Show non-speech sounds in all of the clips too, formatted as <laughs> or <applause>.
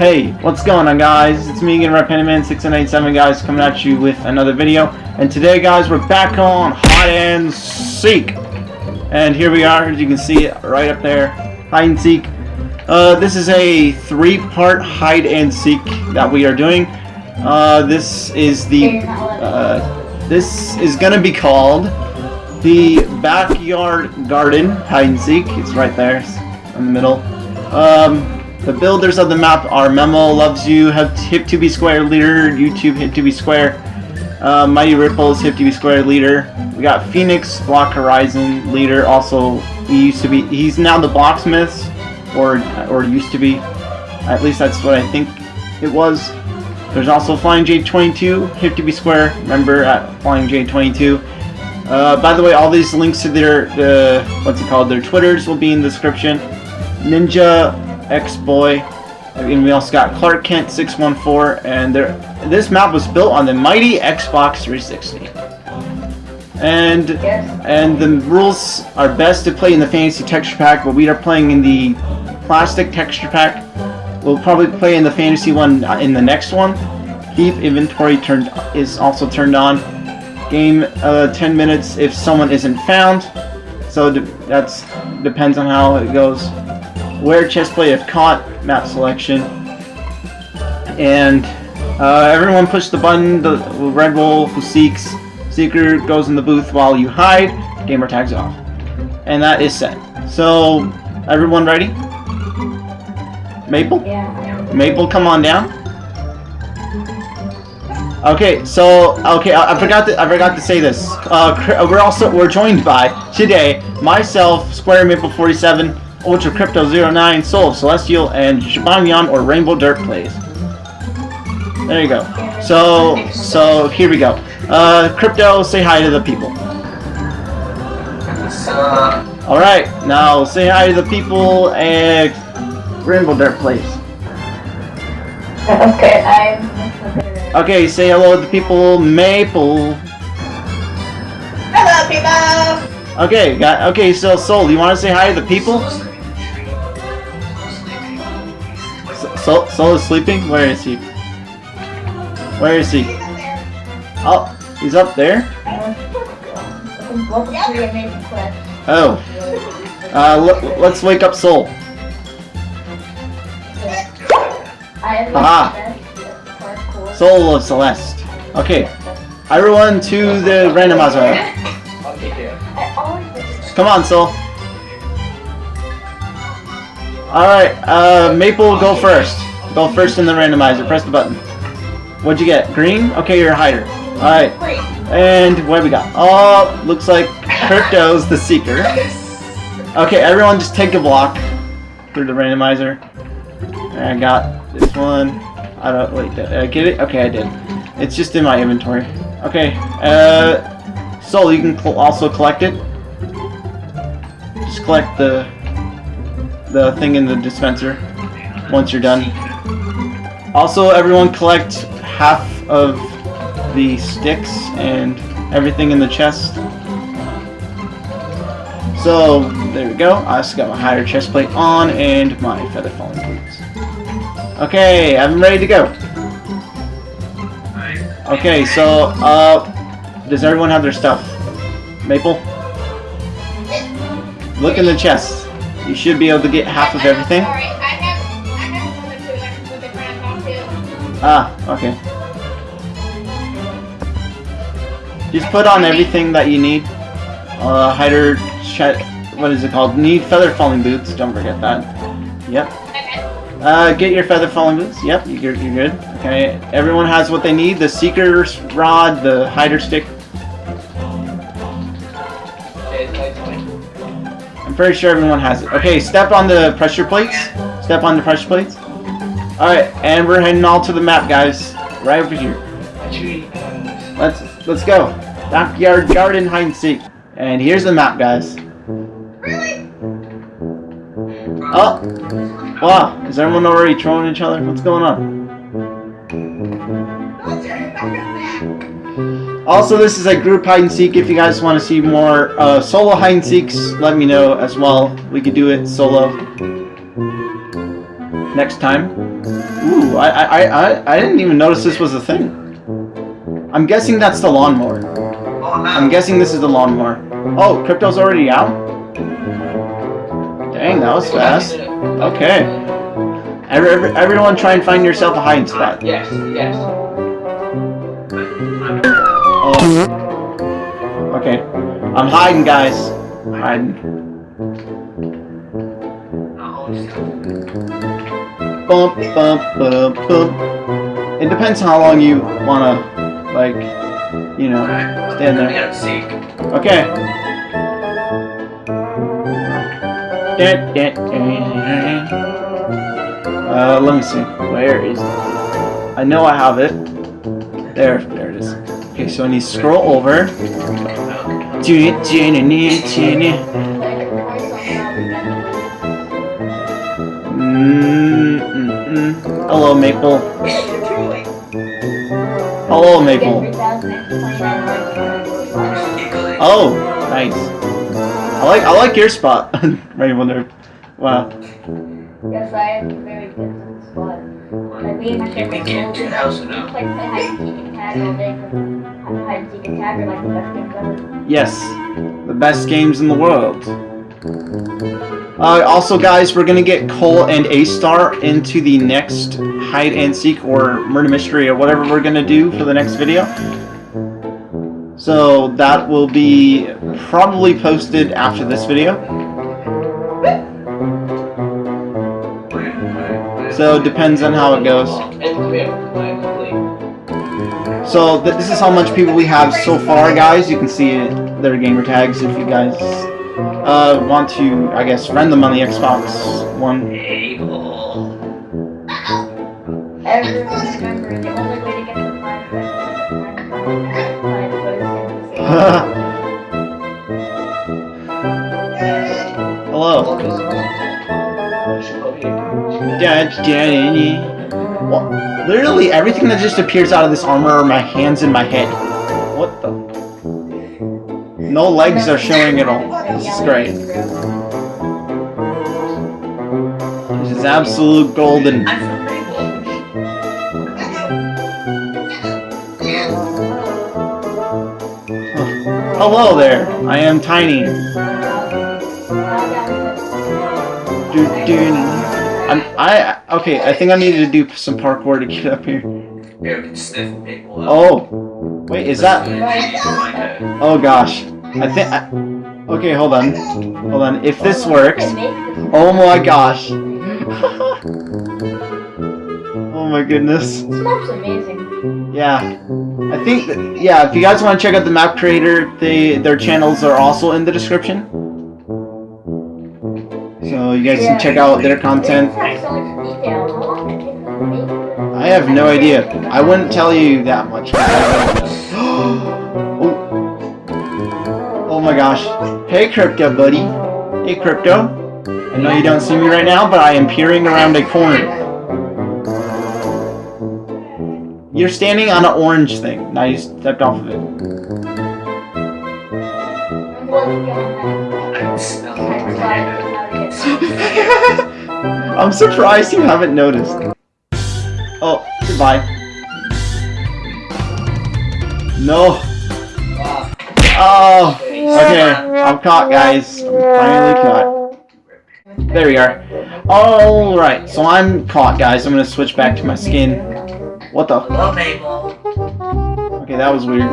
Hey, what's going on guys? It's me again, RedPandaman 6987 guys, coming at you with another video. And today guys, we're back on Hide and Seek. And here we are, as you can see right up there, Hide and Seek. Uh, this is a three-part Hide and Seek that we are doing. Uh, this is the, uh, this is gonna be called the Backyard Garden Hide and Seek. It's right there, in the middle. Um, the builders of the map are Memo Loves You, Hip2B Square Leader, YouTube Hip2B Square, uh, Mighty Ripples, Hip2B Square Leader. We got Phoenix, Block Horizon Leader. Also, he used to be. He's now the Blocksmiths, or or used to be. At least that's what I think it was. There's also Flying J22, Hip2B Square member at Flying J22. Uh, by the way, all these links to their the what's it called their Twitters will be in the description. Ninja X-Boy. And we also got Clark Kent 614, and there, this map was built on the mighty Xbox 360. And and the rules are best to play in the fantasy texture pack, but we are playing in the plastic texture pack. We'll probably play in the fantasy one uh, in the next one. Thief inventory turned is also turned on. Game uh, 10 minutes if someone isn't found. So that's depends on how it goes wear chest plate if caught, map selection. And uh, everyone push the button, the red wolf who seeks, seeker goes in the booth while you hide, gamer tags off. And that is set. So, everyone ready? Maple? Yeah. Maple, come on down. Okay, so okay, I, I, forgot to I forgot to say this. Uh, we're also we're joined by today myself, Square Maple 47, Ultra Crypto 09, Soul of Celestial, and Shabanyan or Rainbow Dirt plays. There you go. So, so here we go. Uh, Crypto, say hi to the people. Alright, now say hi to the people and Rainbow Dirt plays. Okay, I'm... Okay, say hello to the people, Maple. Hello, people! Okay, got, okay, so Soul, you want to say hi to the people? Soul, Soul is sleeping? Where is he? Where is he? Oh, he's up there? Oh. Uh, let's wake up Soul. Aha! Soul of Celeste. Okay. Everyone to the randomizer. Come on, Soul. Alright, uh, Maple, go first. Go first in the randomizer. Press the button. What'd you get? Green? Okay, you're a hider. Alright. And what we got? Oh, looks like Crypto's the Seeker. Okay, everyone just take a block through the randomizer. I got this one. I don't, wait, did I get it? Okay, I did. It's just in my inventory. Okay, uh, Soul, you can also collect it. Just collect the the thing in the dispenser once you're done. Also, everyone collect half of the sticks and everything in the chest. So, there we go. I just got my higher chest plate on and my feather falling boots. Okay, I'm ready to go. Okay, so, uh, does everyone have their stuff? Maple? Look in the chest. You should be able to get half of everything. Ah, okay. Just put on everything that you need. Uh, hider, what is it called? Need feather falling boots. Don't forget that. Yep. Uh, get your feather falling boots. Yep, you're, you're good. Okay, everyone has what they need. The seeker's rod, the hider stick, pretty sure everyone has it. Okay, step on the pressure plates. Step on the pressure plates. Alright, and we're heading all to the map, guys. Right over here. Let's let's go. Backyard garden hide and seek. And here's the map, guys. Really? Oh! Wow, is everyone already trolling each other? What's going on? Also, this is a group hide and seek. If you guys want to see more uh, solo hide and seeks, let me know as well. We could do it solo next time. Ooh, I, I, I, I didn't even notice this was a thing. I'm guessing that's the lawnmower. I'm guessing this is the lawnmower. Oh, crypto's already out? Dang, that was fast. Okay. Every, every, everyone try and find yourself a hiding spot. Yes, yes. Okay. I'm hiding, guys. I'm hiding. Bump, bump, bump, bump. It depends how long you wanna, like, you know, stand there. Okay. Uh, let me see. Where is it? I know I have it. There, there it is. Okay, so I need to scroll over. Mm, mm. Hello, Maple. Hello, Maple. Oh, nice. I like I like your spot, <laughs> Rainbow Nerd. Wow. Yes, I me and my Can we get to the house we now? play play hide and seek and tag all day. 'cause Hide and seek and tag are like the best games ever. Yes, the best games in the world. Uh, also, guys, we're gonna get Cole and A Star into the next hide and seek or murder mystery or whatever we're gonna do for the next video. So that will be probably posted after this video. So it depends on how it goes. So th this is how much people we have so far, guys. You can see their gamer tags if you guys uh, want to, I guess, friend them on the Xbox One. Everyone remember, the only way to get the prime is prime was in the Hello. Well, literally everything that just appears out of this armor are my hands and my head. What the? No legs are showing at all. This is great. This is absolute golden. Hello there. I am tiny. Do, do, I'm, I okay. I think I needed to do some parkour to get up here. Here, we can sniff Maple. Oh, wait, is that? Oh gosh, I think. I, okay, hold on, hold on. If this works, oh my gosh. <laughs> oh my goodness. Smoke's amazing. Yeah, I think. That, yeah, if you guys want to check out the map creator, they their channels are also in the description. So you guys can check out their content. I have no idea. I wouldn't tell you that much. <gasps> oh. oh my gosh. Hey Crypto buddy. Hey Crypto. I know you don't see me right now, but I am peering around a corner. You're standing on an orange thing. Now you stepped off of it. <laughs> I'm surprised you haven't noticed. Oh, goodbye. No. Oh, okay. I'm caught, guys. I'm finally caught. There we are. Alright, so I'm caught, guys. I'm gonna switch back to my skin. What the? Okay, that was weird.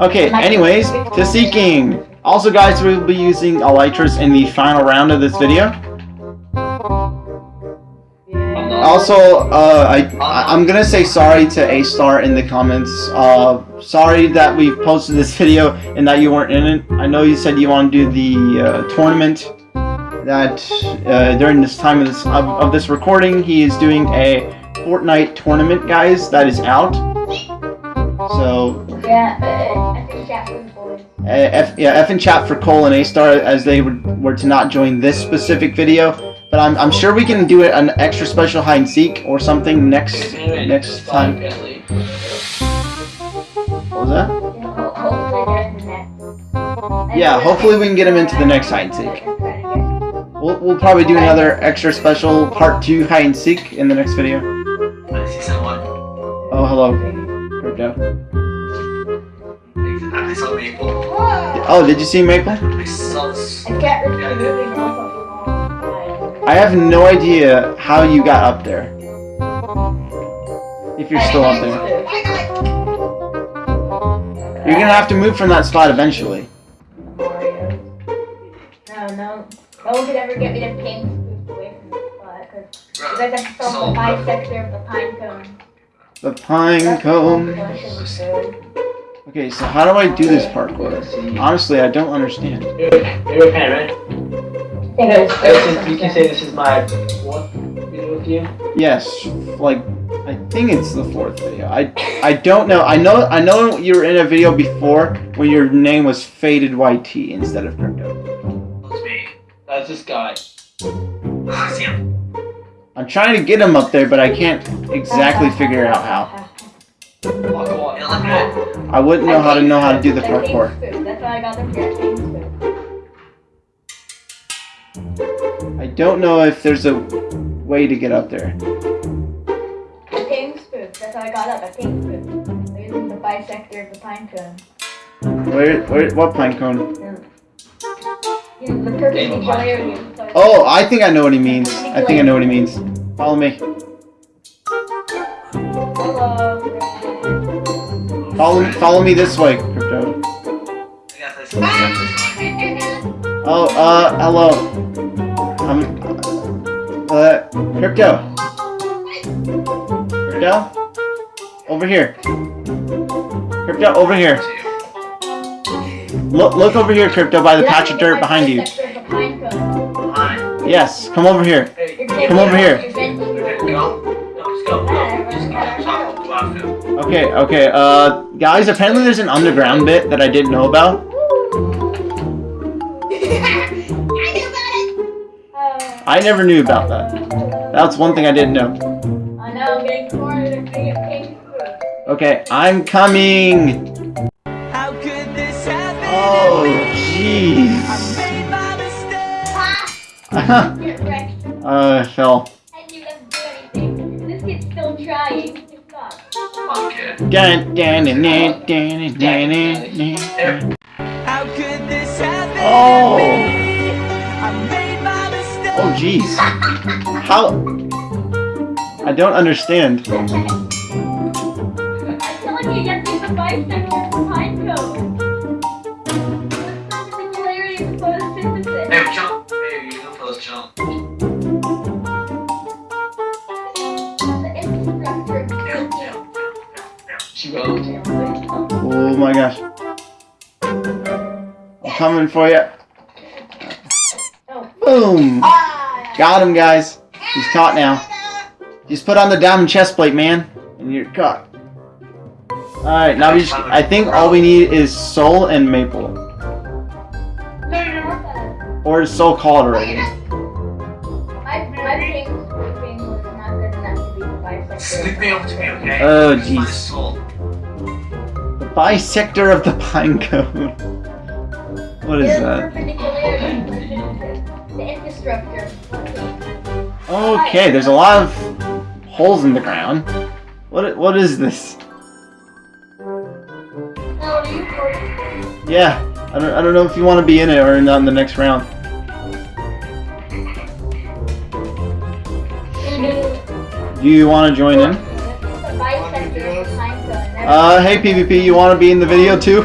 Okay, anyways, to seeking. Also, guys, we'll be using Elytras in the final round of this video. Also, uh, I, I'm gonna say sorry to A-Star in the comments. Uh, sorry that we posted this video and that you weren't in it. I know you said you want to do the uh, tournament. That uh, during this time of this of, of this recording, he is doing a Fortnite tournament, guys. That is out. So Yeah, I think chat with boys. uh, F, yeah, F and chat for Cole and A-Star as they were, were to not join this specific video. But I'm, I'm sure we can do it an extra special hide and seek or something next next time. What was that? Yeah, hopefully they're in the next. Yeah, hopefully we can get him into the next hide and seek. We'll, we'll probably do another extra special part 2 hide and seek in the next video. Oh, hello, Crypto. I saw Maple. Oh, did you see Maple? I have no idea how you got up there. If you're still up there. You're gonna have to move from that spot eventually. Mario. No, no. No one could ever get me to ping spoofed away from this spot, because you guys have to solve the bisector of the pine cone. The pine cone. the one thing was good. Okay, so how do I do this parkour? Honestly, I don't understand. You're, you're a fan, right? Think since you can say this is my fourth video with you. Yes, like I think it's the fourth video. I I don't know. I know I know you were in a video before when your name was Faded YT instead of Crypto. It's me. That's this guy. <sighs> See him. I'm trying to get him up there, but I can't exactly figure out how. Walk Yeah, on. look at it. I wouldn't know how to know how to do the I think parkour. That's why I got them don't know if there's a way to get up there. I ping spoofed. That's how I got up. I ping spoofed. Using the bisector of the pine cone. Where where what pine cone? You know, the perpendicularity of the Oh, I think I know what he means. I think I know what he means. Follow me. Hello. Follow follow me this way, Crypto. I got this. I got this. Oh, uh, hello. Um, uh, Crypto. Crypto? Over here. Crypto, over here. Look, look over here, Crypto, by the patch of dirt behind you. Yes, come over here. Come over here. Okay, go. No, just go. Go. Just go. Just go. Go out there. Okay, okay, uh, guys, apparently there's an underground bit that I didn't know about. <laughs> I never knew about that. That's one thing I didn't know. I know, I'm getting cornered and getting pink Okay, I'm coming. How could this happen? Oh, jeez. made my mistake. Get <laughs> wrecked. Uh, I fell. And you doesn't do anything. This kid's still trying. It's not. Dun, dun, dun, dun, dun, dun, dun, dun. How could this happen? Oh. Oh, jeez. How? I don't understand. I'm telling you, you have to use the bisector of the pine cone. The perpendicularity of the. Hey, jump. Hey, you can post jump. Oh my gosh. I'm coming for you. Oh. Boom. Ah! Got him, guys. He's caught now. Just put on the diamond chest plate, man, and you're caught. Alright, now we just, I think all we need is Soul and Maple. No, no, no. Or is Soul called already? My, my pink swooping not good to be the bisector. Sneak me up to me, okay? Oh, It's jeez. soul. The bisector of the pine cone. <laughs> What is that? Perpendicularity of the photosynthesis. The infrastructure of the city. Okay, there's a lot of holes in the ground. What what is this? Now, are you recording? Yeah, I don't, I don't know if you want to be in it or not in the next round. Do you want to join in? The bisector of the pine cone. Uh, hey PvP, you want to be in the video too?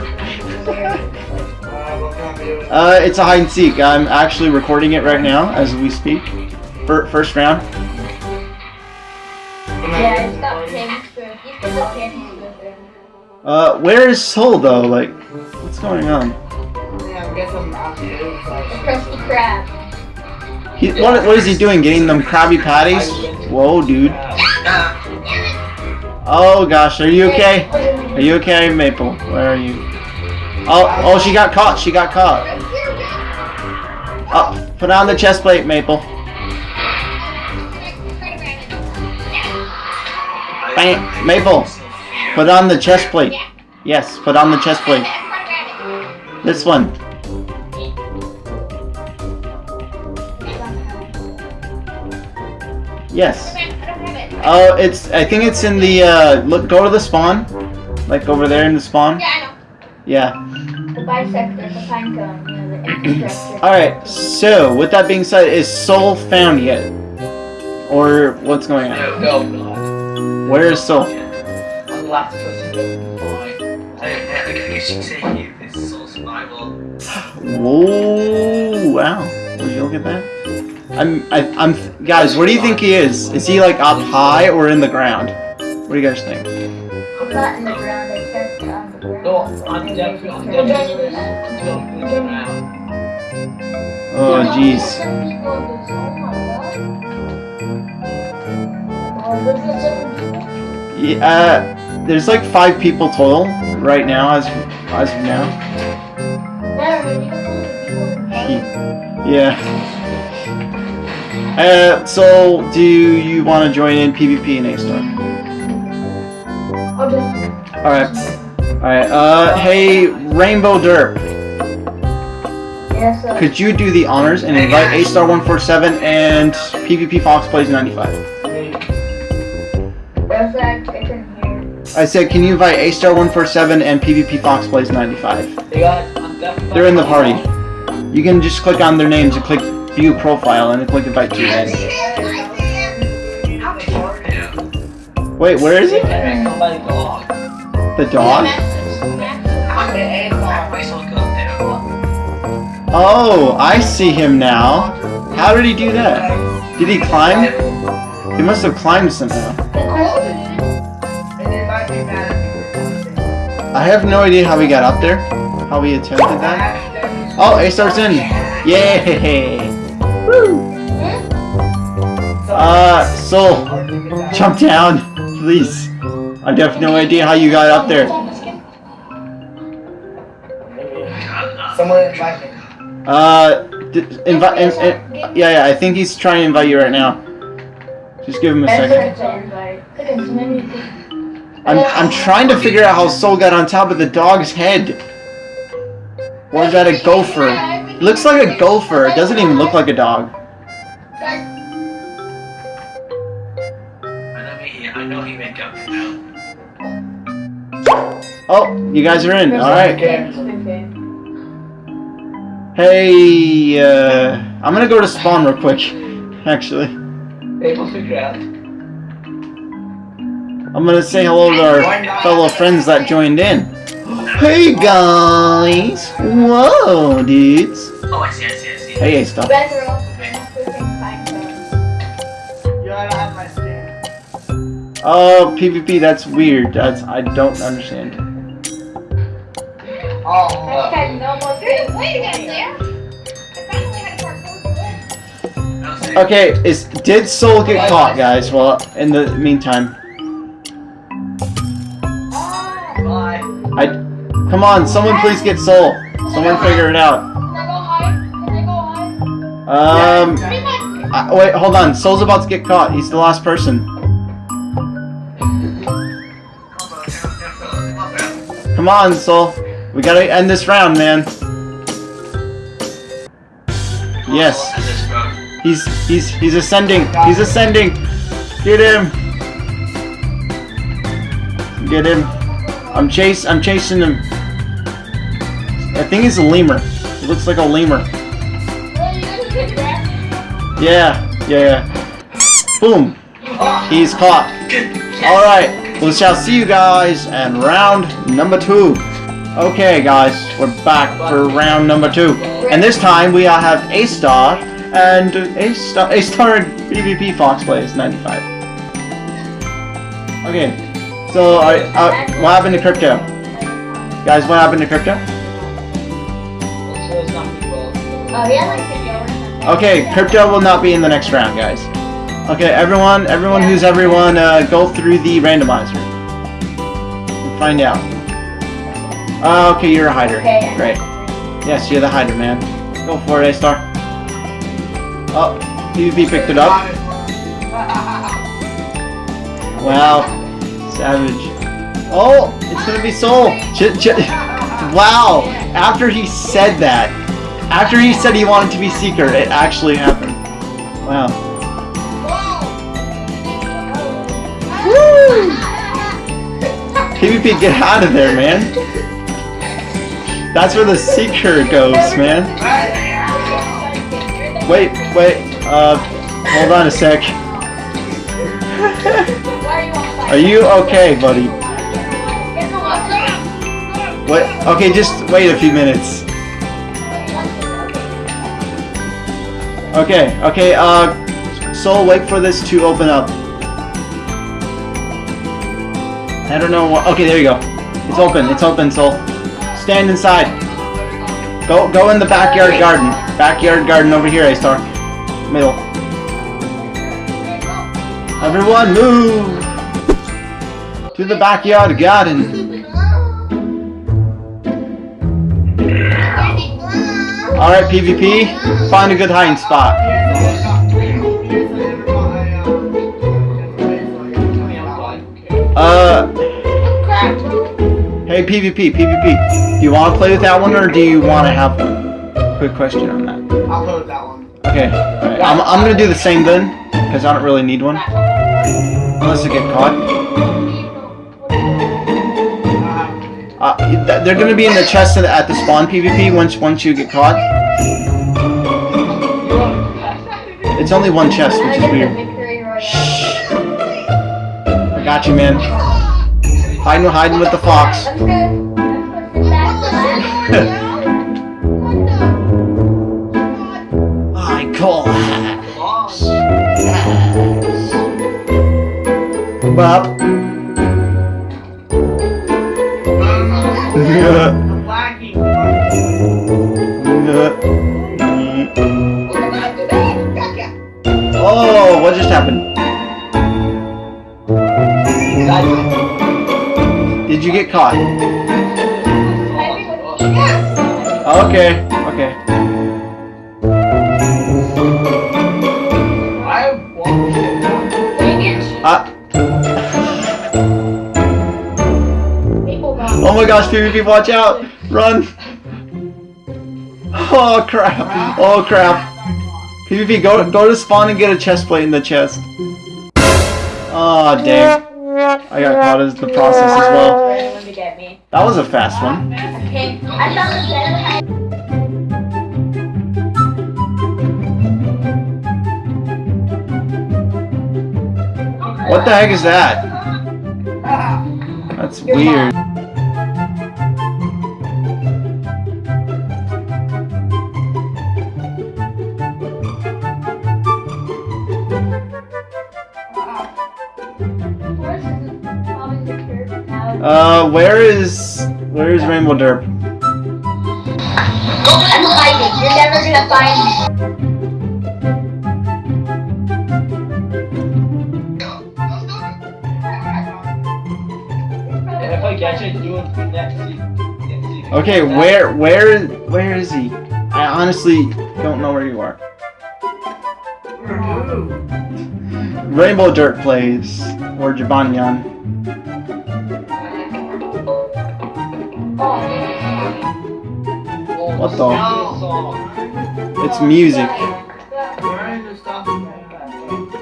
Uh, it's a hide and seek. I'm actually recording it right now as we speak. Fir- first round. Yeah, it's got pink. You can put pink spoon. Uh, where is Soul though? Like, what's going on? The Krusty Krab. He, what, what is he doing? Getting them Krabby Patties? Whoa, dude. Oh gosh, are you okay? Are you okay, Maple? Where are you? Oh, oh, she got caught. She got caught. Oh, put on the chest plate, Maple. Bam, Maple. Put on the chest plate. Yes, put on the chest plate. This one. Yes. Oh, it's. I think it's in the. Uh, look, go to the spawn. Like over there in the spawn. Yeah, I know. Yeah. The bisector, the pine cone, you know, the <clears throat> infrastructure. Alright, so with that being said, is Soul found yet? Or what's going on? No, No, God. Where is Soul? On the last person. I, I guess you could say he is soul survival. Whoa! Wow. Would you look at that? I'm. I, I'm. Guys, where do you think he is? Is he like up high or in the ground? What do you guys think? I'm not in the ground, I checked on the ground. No, I'm definitely, I'm definitely going to seven people. Yeah. Uh, there's like five people total right now, as as of now. Yeah, we need to put the people in the party. Yeah. Uh, so do you want to join in PvP in A Star? I'll Alright. Alright, uh, hey, Rainbow Derp, yeah, so. could you do the honors and invite A Star 147 and PvP Fox Plays 95? There's like, I couldn't hear. I said, can you invite A Star 147 and PvP Fox Plays 95? Hey guys, They're in the party. You can just click on their names and click view profile and then click invite to end. Yeah. Wait, where is he? Hey, come by the dog. Oh, I see him now. How did he do that? Did he climb? He must have climbed somehow. I have no idea how he got up there. How he attempted that. Oh, A star's in. Yay! <laughs> Woo! Uh, Soul, jump down, please. I have no idea how you got up there. Someone invite me. Uh, invite. In, in, yeah, yeah. I think he's trying to invite you right now. Just give him a second. I'm I'm trying to figure out how Soul got on top of the dog's head. Or is that a gopher? It looks like a gopher. It doesn't even look like a dog. I know he, I know he make up now. Oh, you guys are in. All right. Okay. Hey, uh, I'm gonna go to spawn real quick. Actually, Hey, what's the? I'm gonna say hello to our fellow friends that joined in. <gasps> Hey guys! Whoa, dudes! Oh, I see, I see, I see. Hey, A stuff. Yeah, I have my. Oh, PvP. That's weird. That's I don't understand. Oh, uh, Wait again, there. I finally a parkour. I'll say- Okay, is did Soul get caught, guys? Well, in the meantime. I come on, someone please get Soul. Someone figure it out. Can I go hide? Can I go hide? Um, I, wait, hold on. Soul's about to get caught. He's the last person. Come on, Soul. We gotta end this round, man. Yes, he's he's he's ascending. He's ascending. Get him. Get him. I'm chase. I'm chasing him. I think he's a lemur. He looks like a lemur. Yeah, yeah, yeah. Boom. He's caught. Alright, we shall see you guys in round number two. Okay, guys, we're back for round number two. And this time we have A Star and A Star, A Star and PvP Fox Plays 95. Okay, so uh, what happened to Crypto? Guys, what happened to Crypto? Okay, Crypto will not be in the next round, guys. Okay, everyone, everyone who's everyone, uh, go through the randomizer. And find out. Ah, okay, you're a hider. Okay, Great. Yes, you're the hider, man. Go for it, A-Star. Oh, PvP picked it up. <laughs> Wow. Savage. Oh, it's gonna be Soul. Ch ch <laughs> wow. After he said that, after he said he wanted to be Seeker, it actually happened. Wow. Woo! PvP, get out of there, man. <laughs> That's where the seeker goes, man. Wait, wait, uh, hold on a sec. Are you okay, buddy? What? Okay, just wait a few minutes. Okay, okay, uh, Soul, wait for this to open up. I don't know what, okay, there you go. It's open, it's open, Soul. Stand inside. Go, go in the backyard garden. Backyard garden over here, A-Star. Middle. Everyone move! To the backyard garden. Alright, PvP. Find a good hiding spot. Uh, hey PvP, PvP. Do you want to play with that one or do you want to have one? Quick question on that. I'll play with that one. Okay, alright. I'm, I'm gonna do the same then, because I don't really need one. Unless I get caught. Uh, they're gonna be in the chest at- at the spawn PvP once once you get caught. It's only one chest, which is weird. Shh. I got you, man. Hiding, hiding with the fox. I call. Bop. Did you get caught? Okay, okay. I want Uh, oh my gosh, PvP, watch out! Run! <laughs> Oh crap! Oh crap! PvP, go go to spawn and get a chest plate in the chest. Oh dang! I got caught as the process as well. That was a fast one. What the heck is that? That's weird. Uh, where is where is Rainbow Derp? I'm hiding. You're never gonna find me. And if I catch it, you will be next seat. Okay, where where where is he? I honestly don't know where you are. Rainbow Dirt plays or Jabanyan. It's music.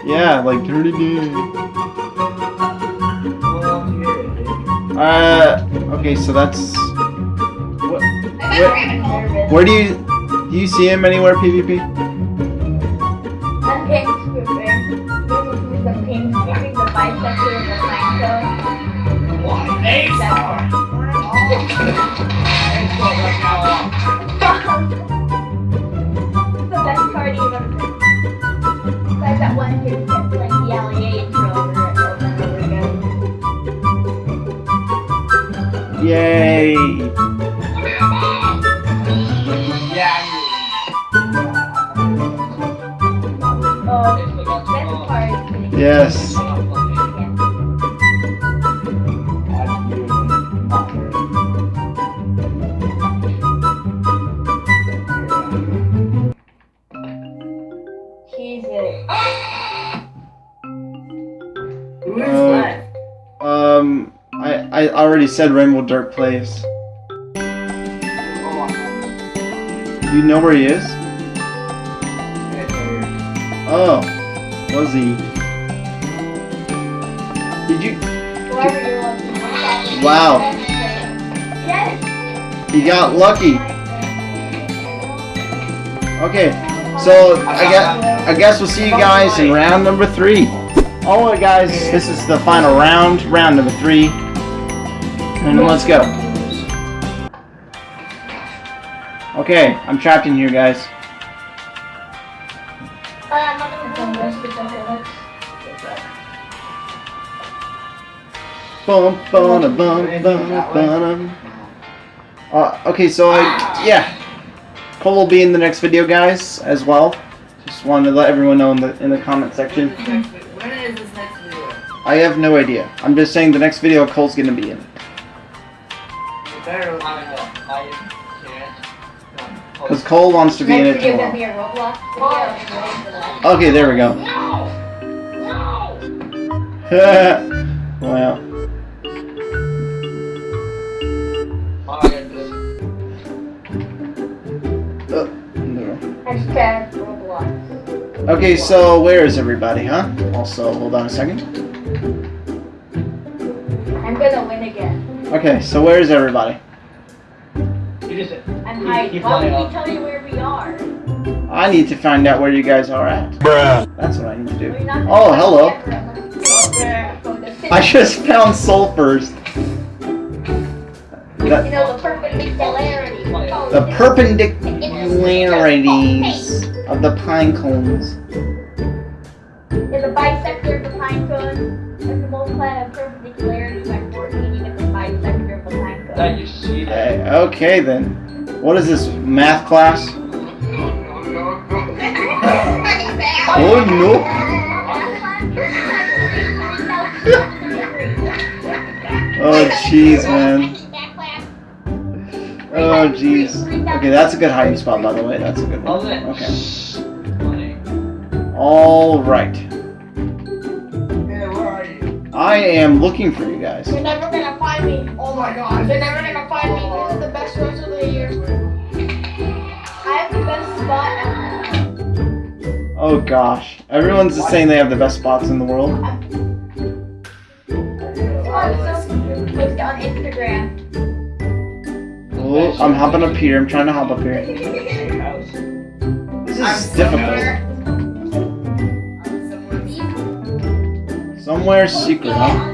Yeah, like dirty dude. Uh, okay, so that's. What, where, where do you do you see him anywhere, PvP? Pink the scooping, the Yay! Said Rainbow Dirt plays. You know where he is? Oh, was he? Did you? Wow. You got lucky. Okay, so I guess I guess we'll see you guys in round number three. Alright guys, this is the final round, round number three. And let's go. Okay, I'm trapped in here guys. Bum, bum, bum, bum, bum. Uh, okay, so I, yeah. Cole will be in the next video, guys, as well. Just wanted to let everyone know in the in the comment section. When is this next video? I have no idea. I'm just saying the next video Cole's gonna be in. You better I know. I can't. Because Cole wants to be in it tomorrow. be a Roblox video. I'm ready for that. Okay, there we go. wow. Oh, I gotta do this. Uh, Okay, so where is everybody, huh? Also, hold on a second. I'm gonna win again. Okay, so where is everybody? You just I'm You- you Why would fly you tell me where we are? I need to find out where you guys are at. That's what I need to do. We're Oh, hello. find everyone. I just found soul first. You The, know the perpendicularity. the perpendicularities of the pine cones. Is the bisector of the pine cone. If you multiply the perpendicularity that you see that. Okay, okay then. What is this, math class? Oh no! <laughs> Oh jeez, man. Oh jeez. Okay, that's a good hiding spot, by the way. That's a good one. Okay. All right. Hey, where are you? I am looking for you guys. You're never gonna find me. Oh my god. They're never gonna find me. This is the best rest of the year. I have the best spot ever. Oh gosh, everyone's just saying they have the best spots in the world. Oh, on Instagram. Oh, I'm hopping up here. I'm trying to hop up here. This is difficult. Somewhere secret, huh?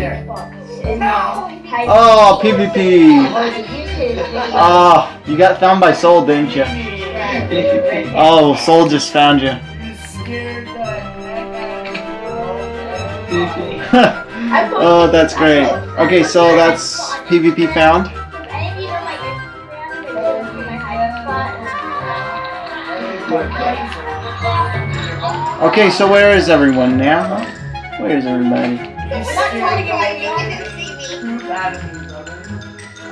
There. spots in the hiding Oh, PvP. Oh. Ah, oh, you got found by Soul, didn't you? Oh, Soul just found you. <laughs> Oh, that's great. Okay, so that's PvP found. Okay, so where is everyone now? Huh? Where is everybody? We're not trying to get my you didn't see me. That is me, brother.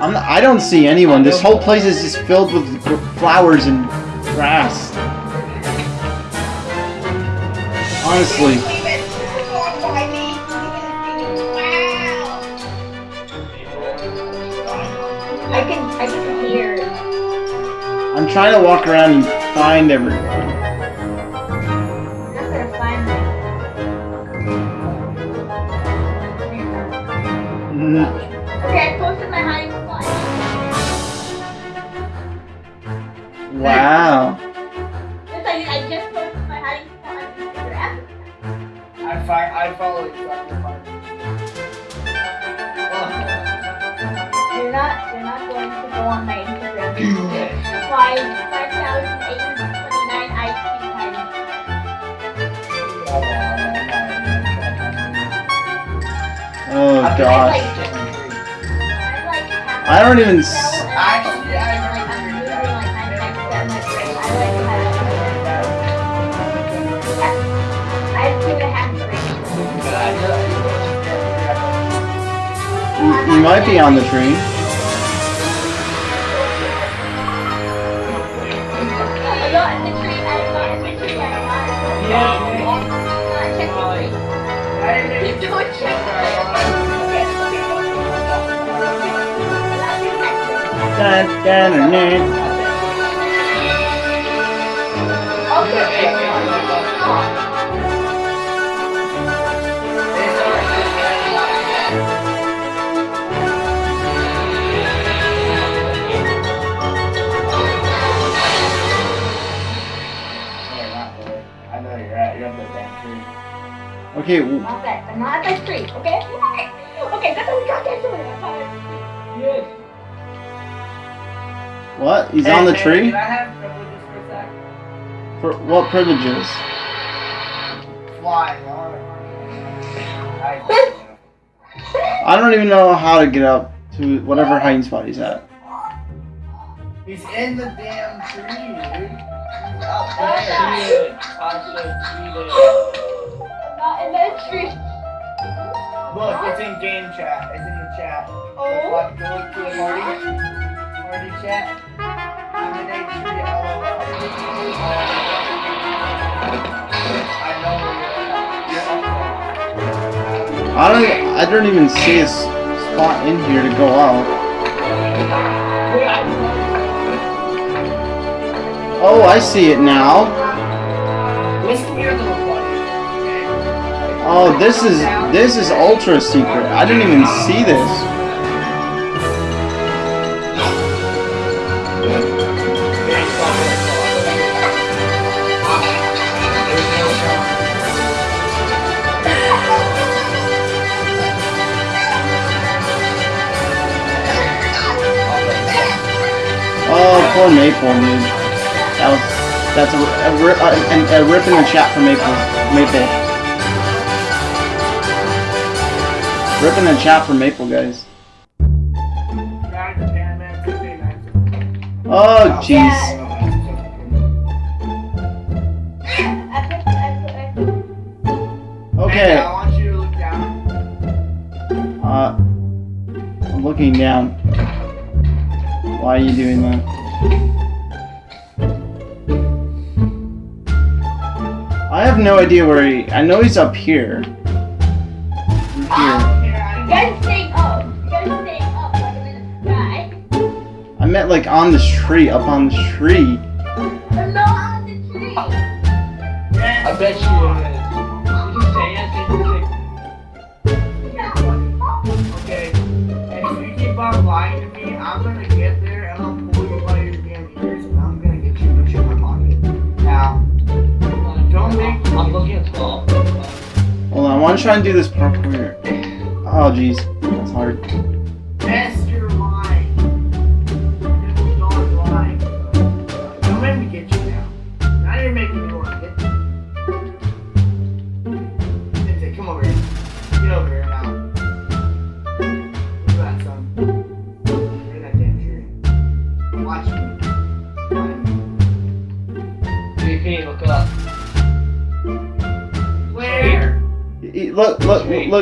I'm not, I don't see anyone. This whole place is just filled with flowers and grass. Honestly. Leave it. Don't find me. You didn't see me. Wow. I can, I can hear. I'm trying to walk around and find everyone. Okay, I posted my hiding spot. Wow. Just like I just posted my hiding spot on Instagram. I fi- I follow you. so I can find you. You're not, you're not going to go on my Instagram. Five, five thousand eight hundred twenty-nine IQ hiding. Oh I gosh. I don't even. So, S- and Actually, I I'm Okay, w- Not that, but not that street, okay? Okay, that's what we got there doing. Yes. What? He's Hey, on the hey, tree? Can I have privileges for a sec? For what privileges? Flying. alright. I, I don't even know how to get up to whatever hiding spot he's at. he's in the damn tree, dude. He's out Okay. there. Cheat it. Tasha, <gasps> cheat. Not in that street. Look, it's in game chat. It's in the chat. Oh. Look, go look to the party. Chat. I'm in a tree. LOL. I know where you're at. You're up I don't. I don't even see a spot in here to go out. Oh, I see it now. there. Listen here, little buddy. Okay? Oh, this is this is ultra secret. I didn't even see this. Poor Maple, dude. That was that's a, a, a, a, a rip in the chat for Maple. Maple. Rip in the chat for Maple, guys. Guys, the Pan Man 59. Oh, jeez. Okay. I want you to look down. Uh, I'm looking down. Why are you doing that? No idea where he. I know he's up here. Here. You guys staying up. You guys staying up like I'm in the sky. I meant like on this tree, up on this tree. I'm not on the tree. I bet you uh, want to try and do this parkour. Oh, jeez, that's hard.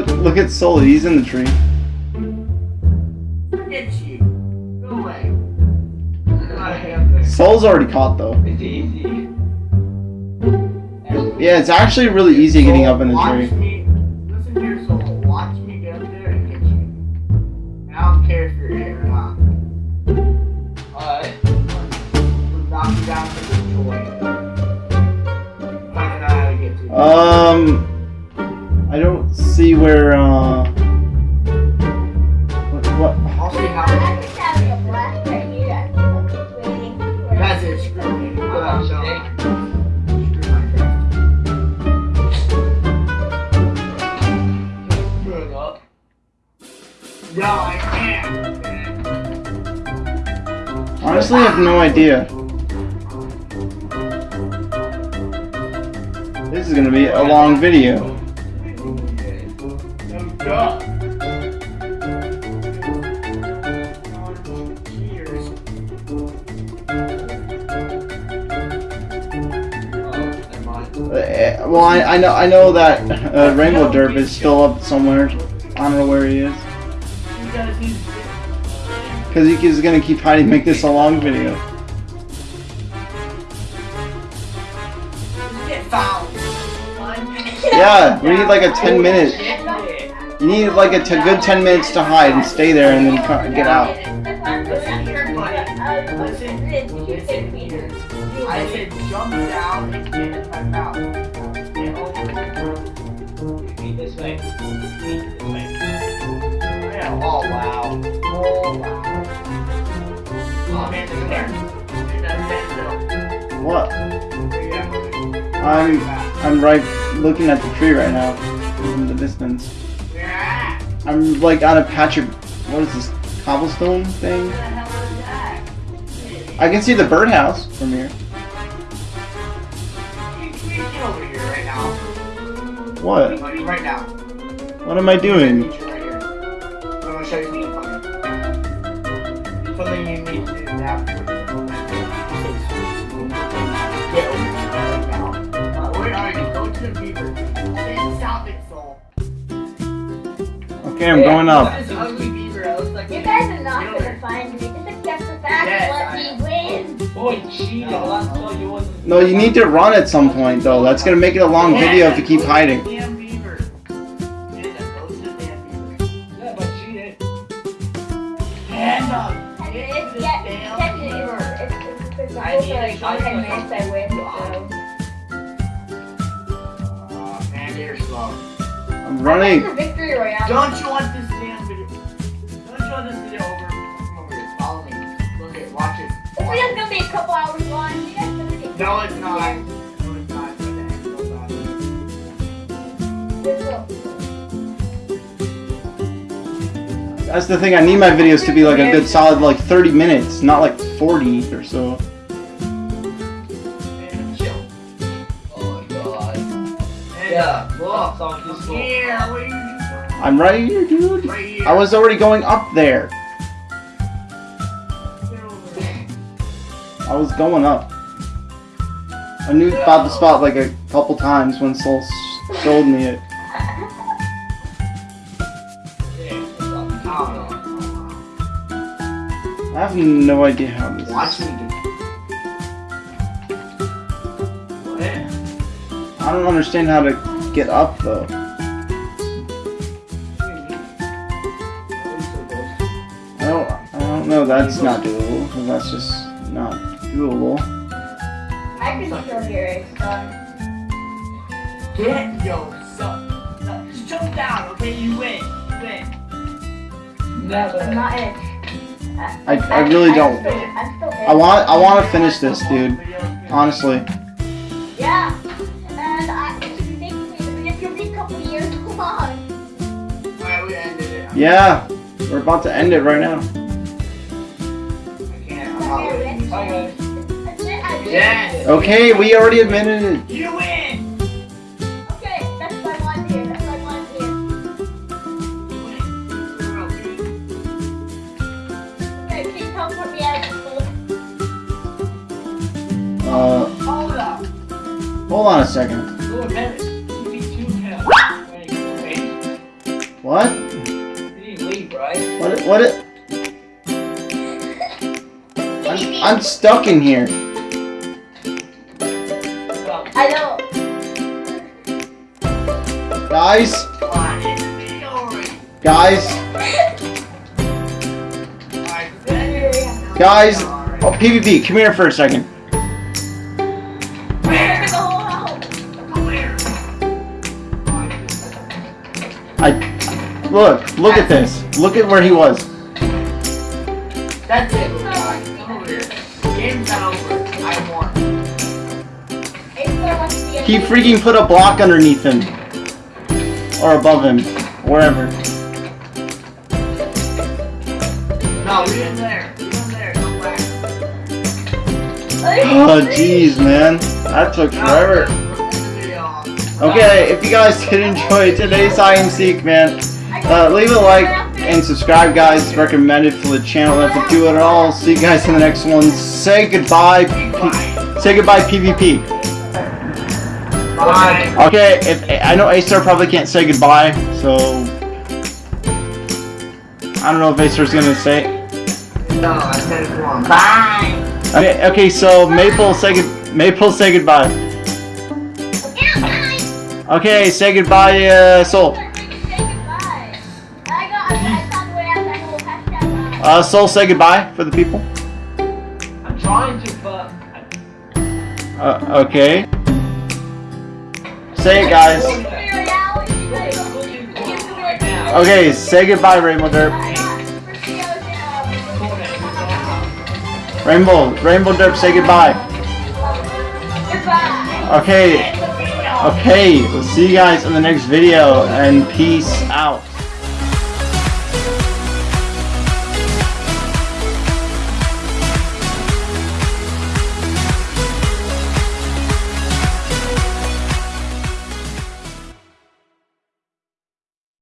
Look, look, look at Sully. He's in the tree. Forget you. Go away. I'm not up there. Soul's already caught though. It's easy. Yeah, it's actually really easy getting up in the tree. Honestly, I have no idea. This is gonna be a long video. Well, I, I know I know that uh, Rainbow Derp is still up somewhere. I don't know where he is. Because he's Because he is gonna keep hiding, make this a long video. Yeah, we need like a 10 minute. You need like a t- good 10 minutes to hide and stay there and then get out. I'm I'm right looking at the tree right now in the distance. I'm like on a patch of what is this cobblestone thing? Where the hell is that? I can see the birdhouse from here. You, you get over here right now. What? Right now. What am I doing? Okay, I'm going up. This ugly beaver. It looks like You guys are not gonna find me. Just accept the fact Yes, let I me win. Boy, cheated. Last time you wasn't. No, you need to run at some point though. That's gonna make it a long video if you keep hiding. Damn beaver. Dude, that No, it's not. No, it's not. What the heck goes on? This will. That's the thing. I need my videos to be like a good solid like 30 minutes, not like 40 or so. Oh my god. Yeah. Look. Stop this slow. Here, what are you doing? I'm right here, dude. Right here. I was already going up there. Get over there. I was going up. I knew about the spot like a couple times when Soul s- showed me it. I have no idea how this. Watch is. me do What? I don't understand how to get up though. I don't. I don't know. That's not doable. That's just not doable. I can still hear it, so. Get your son. son, Just jump down, okay? You win. You win. I'm Never. not it. I, I really don't. I'm still, I'm still I want I want to finish this, dude. Honestly. Yeah. And I, thankfully, the video's gonna be a couple years long. Alright, we ended it. Yeah, we're about to end it right now. Yes. Okay, we already admitted it. You win. Okay, that's what I want to. That's what I want to hear. You win. Teleport me out of the Uh, Hold up. hold on a second. Go ahead. You beat two kills. Wait, wait. What? Leave, right? What? What? <laughs> I'm, I'm stuck in here. Guys, Come on, it's me already. guys, Alright, Here we go. guys. Oh, PvP, come here for a second. Where the whole house? I look, look at this. Look at where he was. That's it, guys. Come over here. Game's not over. I won. It still wants to be a He freaking put a block underneath him, or above him, wherever. No, you're in there. You're in there. Come back. Oh, jeez, man, that took forever. Okay, if you guys did enjoy today's hide and seek, man, uh, leave a like and subscribe, guys. Recommended for the channel. If you do it at all, see you guys in the next one. Say goodbye. P- say goodbye, PvP. Bye. Okay, if I know Acer probably can't say goodbye, so I don't know if Acer's gonna say. No, I said it wrong. Bye. Okay, okay, so Maple say good. Maple say goodbye. Okay, say goodbye, uh, Soul. Uh, Soul, say goodbye for the people. I'm trying to, but. Uh, okay. Say it, guys. Okay, say goodbye, Rainbow Derp. Rainbow, Rainbow Derp, say goodbye. Okay, okay, we'll see you guys in the next video, and peace out.